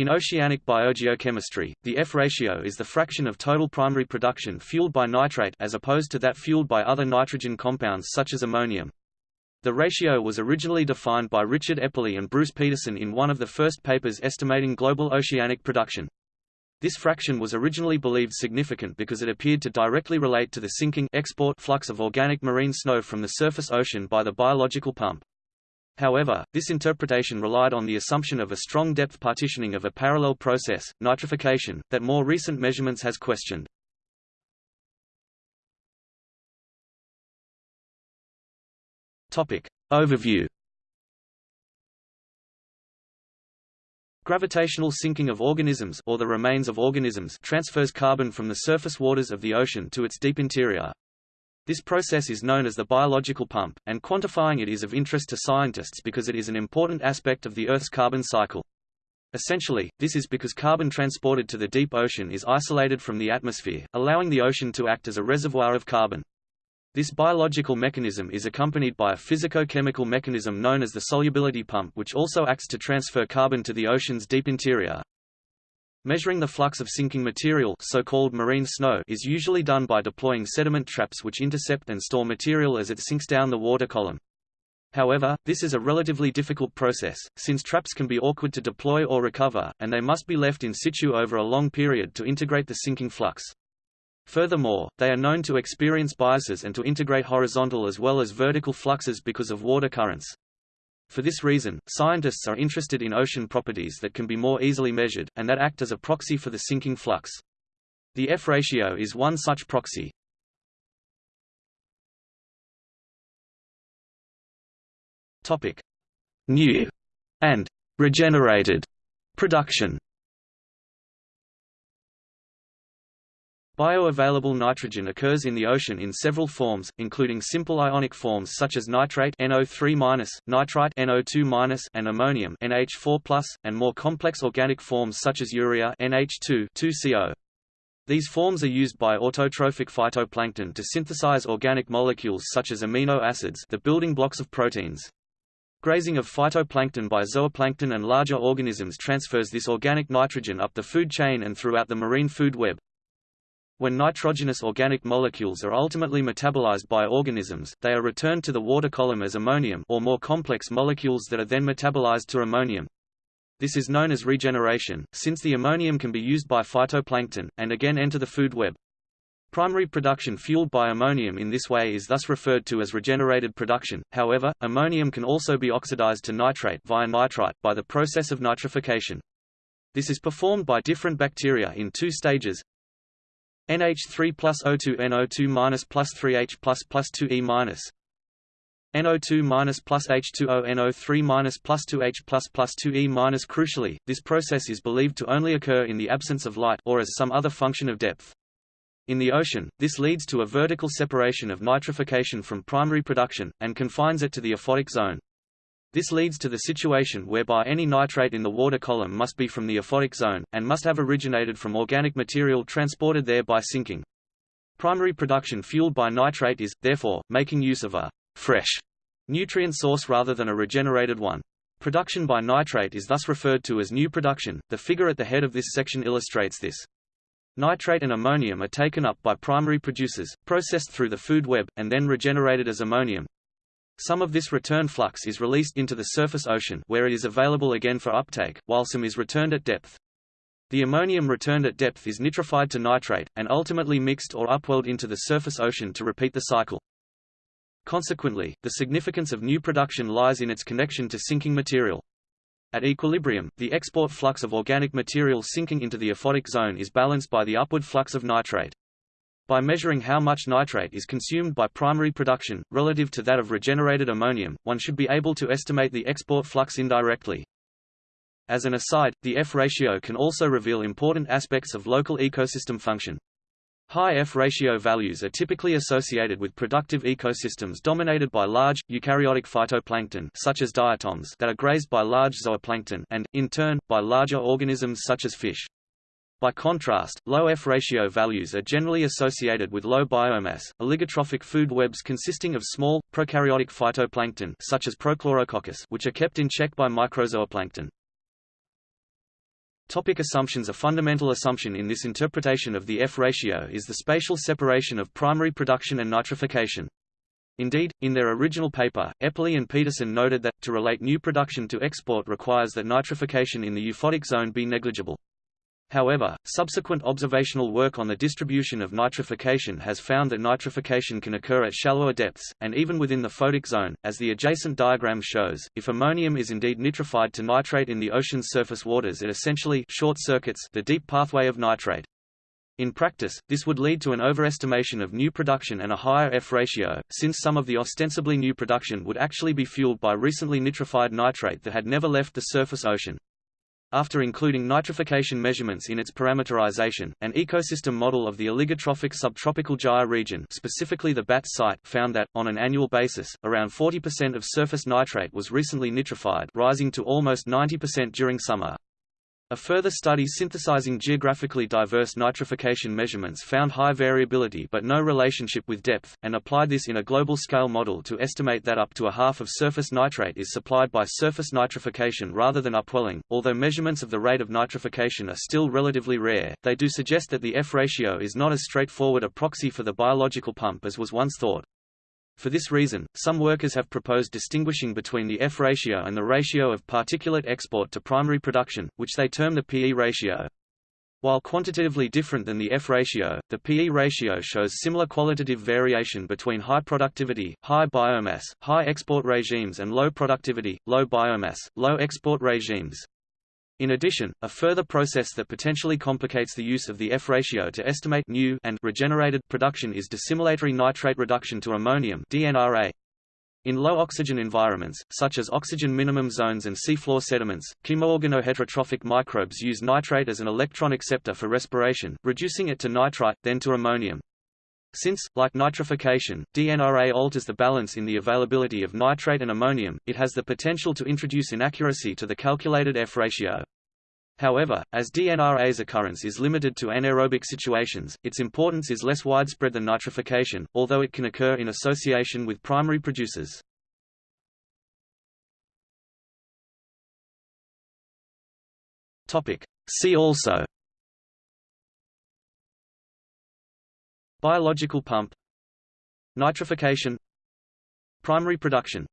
In oceanic biogeochemistry, the F ratio is the fraction of total primary production fueled by nitrate as opposed to that fueled by other nitrogen compounds such as ammonium. The ratio was originally defined by Richard Eppley and Bruce Peterson in one of the first papers estimating global oceanic production. This fraction was originally believed significant because it appeared to directly relate to the sinking export flux of organic marine snow from the surface ocean by the biological pump. However, this interpretation relied on the assumption of a strong depth partitioning of a parallel process, nitrification, that more recent measurements has questioned. Topic. Overview Gravitational sinking of organisms or the remains of organisms transfers carbon from the surface waters of the ocean to its deep interior. This process is known as the biological pump, and quantifying it is of interest to scientists because it is an important aspect of the Earth's carbon cycle. Essentially, this is because carbon transported to the deep ocean is isolated from the atmosphere, allowing the ocean to act as a reservoir of carbon. This biological mechanism is accompanied by a physico-chemical mechanism known as the solubility pump which also acts to transfer carbon to the ocean's deep interior. Measuring the flux of sinking material so-called marine snow is usually done by deploying sediment traps which intercept and store material as it sinks down the water column. However, this is a relatively difficult process, since traps can be awkward to deploy or recover, and they must be left in situ over a long period to integrate the sinking flux. Furthermore, they are known to experience biases and to integrate horizontal as well as vertical fluxes because of water currents. For this reason, scientists are interested in ocean properties that can be more easily measured, and that act as a proxy for the sinking flux. The F ratio is one such proxy. Topic: New and regenerated production. Bioavailable nitrogen occurs in the ocean in several forms, including simple ionic forms such as nitrate NO3-, nitrite NO2-, and ammonium NH4+, and more complex organic forms such as urea NH2 2CO. These forms are used by autotrophic phytoplankton to synthesize organic molecules such as amino acids the building blocks of proteins. Grazing of phytoplankton by zooplankton and larger organisms transfers this organic nitrogen up the food chain and throughout the marine food web. When nitrogenous organic molecules are ultimately metabolized by organisms, they are returned to the water column as ammonium or more complex molecules that are then metabolized to ammonium. This is known as regeneration, since the ammonium can be used by phytoplankton, and again enter the food web. Primary production fueled by ammonium in this way is thus referred to as regenerated production, however, ammonium can also be oxidized to nitrate via nitrite by the process of nitrification. This is performed by different bacteria in two stages, NH3 plus O2 NO2 minus plus 3H plus plus 2E minus NO2 minus plus H2O NO3 minus plus 2H plus plus 2E minus Crucially, this process is believed to only occur in the absence of light or as some other function of depth. In the ocean, this leads to a vertical separation of nitrification from primary production, and confines it to the aphotic zone. This leads to the situation whereby any nitrate in the water column must be from the aphotic zone, and must have originated from organic material transported there by sinking. Primary production fueled by nitrate is, therefore, making use of a fresh nutrient source rather than a regenerated one. Production by nitrate is thus referred to as new production. The figure at the head of this section illustrates this. Nitrate and ammonium are taken up by primary producers, processed through the food web, and then regenerated as ammonium. Some of this return flux is released into the surface ocean where it is available again for uptake, while some is returned at depth. The ammonium returned at depth is nitrified to nitrate, and ultimately mixed or upwelled into the surface ocean to repeat the cycle. Consequently, the significance of new production lies in its connection to sinking material. At equilibrium, the export flux of organic material sinking into the aphotic zone is balanced by the upward flux of nitrate. By measuring how much nitrate is consumed by primary production, relative to that of regenerated ammonium, one should be able to estimate the export flux indirectly. As an aside, the F ratio can also reveal important aspects of local ecosystem function. High F ratio values are typically associated with productive ecosystems dominated by large, eukaryotic phytoplankton such as diatoms that are grazed by large zooplankton and, in turn, by larger organisms such as fish. By contrast, low F ratio values are generally associated with low biomass, oligotrophic food webs consisting of small, prokaryotic phytoplankton such as Prochlorococcus which are kept in check by microzooplankton. Topic assumptions A fundamental assumption in this interpretation of the F ratio is the spatial separation of primary production and nitrification. Indeed, in their original paper, Eppley and Peterson noted that, to relate new production to export requires that nitrification in the euphotic zone be negligible. However, subsequent observational work on the distribution of nitrification has found that nitrification can occur at shallower depths, and even within the photic zone, as the adjacent diagram shows. If ammonium is indeed nitrified to nitrate in the ocean's surface waters it essentially short-circuits the deep pathway of nitrate. In practice, this would lead to an overestimation of new production and a higher F ratio, since some of the ostensibly new production would actually be fueled by recently nitrified nitrate that had never left the surface ocean. After including nitrification measurements in its parameterization, an ecosystem model of the oligotrophic subtropical gyre region specifically the BATS site found that, on an annual basis, around 40% of surface nitrate was recently nitrified rising to almost 90% during summer. A further study synthesizing geographically diverse nitrification measurements found high variability but no relationship with depth, and applied this in a global scale model to estimate that up to a half of surface nitrate is supplied by surface nitrification rather than upwelling. Although measurements of the rate of nitrification are still relatively rare, they do suggest that the F ratio is not as straightforward a proxy for the biological pump as was once thought. For this reason, some workers have proposed distinguishing between the F ratio and the ratio of particulate export to primary production, which they term the PE ratio. While quantitatively different than the F ratio, the PE ratio shows similar qualitative variation between high productivity, high biomass, high export regimes and low productivity, low biomass, low export regimes. In addition, a further process that potentially complicates the use of the F ratio to estimate new and regenerated production is dissimilatory nitrate reduction to ammonium DNRA. In low oxygen environments, such as oxygen minimum zones and seafloor sediments, chemoorganoheterotrophic microbes use nitrate as an electron acceptor for respiration, reducing it to nitrite, then to ammonium. Since, like nitrification, DNRA alters the balance in the availability of nitrate and ammonium, it has the potential to introduce inaccuracy to the calculated F ratio. However, as DNRA's occurrence is limited to anaerobic situations, its importance is less widespread than nitrification, although it can occur in association with primary producers. See also Biological pump Nitrification Primary production